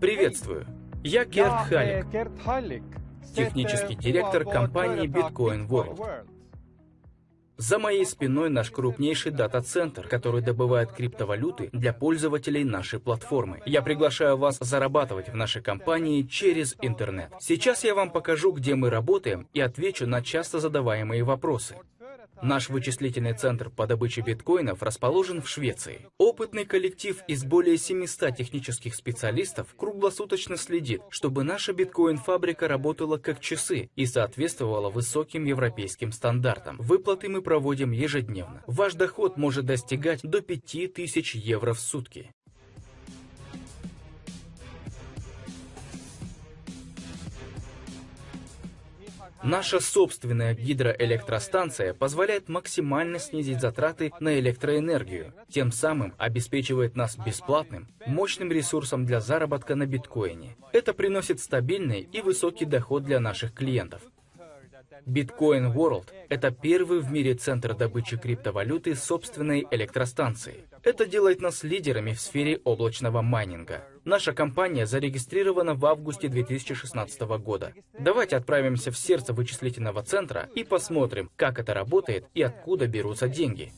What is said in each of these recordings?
Приветствую! Я Керт Халик, технический директор компании Bitcoin World. За моей спиной наш крупнейший дата-центр, который добывает криптовалюты для пользователей нашей платформы. Я приглашаю вас зарабатывать в нашей компании через интернет. Сейчас я вам покажу, где мы работаем и отвечу на часто задаваемые вопросы. Наш вычислительный центр по добыче биткоинов расположен в Швеции. Опытный коллектив из более 700 технических специалистов круглосуточно следит, чтобы наша биткоин-фабрика работала как часы и соответствовала высоким европейским стандартам. Выплаты мы проводим ежедневно. Ваш доход может достигать до 5000 евро в сутки. Наша собственная гидроэлектростанция позволяет максимально снизить затраты на электроэнергию, тем самым обеспечивает нас бесплатным, мощным ресурсом для заработка на биткоине. Это приносит стабильный и высокий доход для наших клиентов. Bitcoin World – это первый в мире центр добычи криптовалюты собственной электростанции. Это делает нас лидерами в сфере облачного майнинга. Наша компания зарегистрирована в августе 2016 года. Давайте отправимся в сердце вычислительного центра и посмотрим, как это работает и откуда берутся деньги.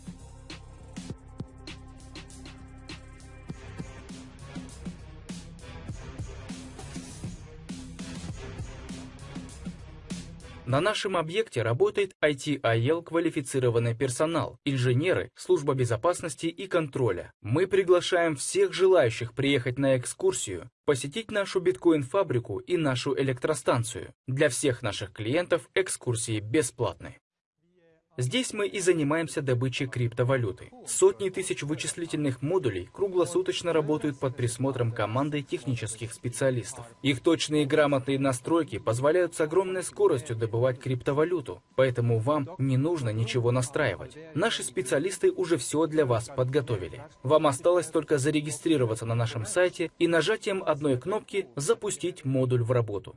На нашем объекте работает IT-АЕЛ квалифицированный персонал, инженеры, служба безопасности и контроля. Мы приглашаем всех желающих приехать на экскурсию, посетить нашу биткоин-фабрику и нашу электростанцию. Для всех наших клиентов экскурсии бесплатны. Здесь мы и занимаемся добычей криптовалюты. Сотни тысяч вычислительных модулей круглосуточно работают под присмотром команды технических специалистов. Их точные и грамотные настройки позволяют с огромной скоростью добывать криптовалюту, поэтому вам не нужно ничего настраивать. Наши специалисты уже все для вас подготовили. Вам осталось только зарегистрироваться на нашем сайте и нажатием одной кнопки запустить модуль в работу.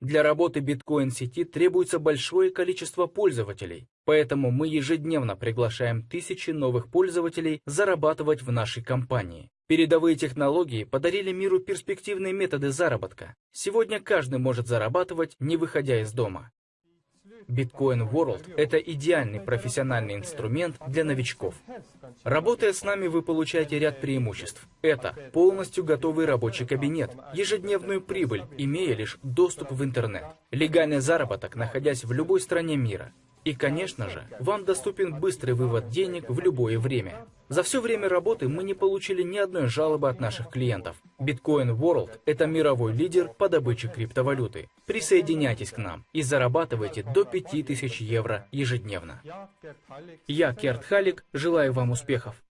Для работы биткоин-сети требуется большое количество пользователей, поэтому мы ежедневно приглашаем тысячи новых пользователей зарабатывать в нашей компании. Передовые технологии подарили миру перспективные методы заработка. Сегодня каждый может зарабатывать, не выходя из дома. Bitcoin World – это идеальный профессиональный инструмент для новичков. Работая с нами, вы получаете ряд преимуществ. Это полностью готовый рабочий кабинет, ежедневную прибыль, имея лишь доступ в интернет, легальный заработок, находясь в любой стране мира, и, конечно же, вам доступен быстрый вывод денег в любое время. За все время работы мы не получили ни одной жалобы от наших клиентов. Bitcoin World – это мировой лидер по добыче криптовалюты. Присоединяйтесь к нам и зарабатывайте до 5000 евро ежедневно. Я, Керт Халик, желаю вам успехов.